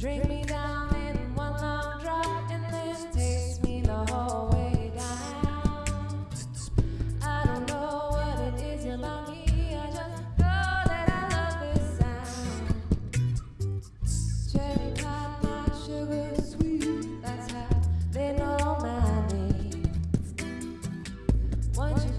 Drink me down in one long drop and then taste me the whole way down. I don't know what it is about me, I just know that I love this sound. Cherry pop, my sugar sweet, that's how they know my name. Once you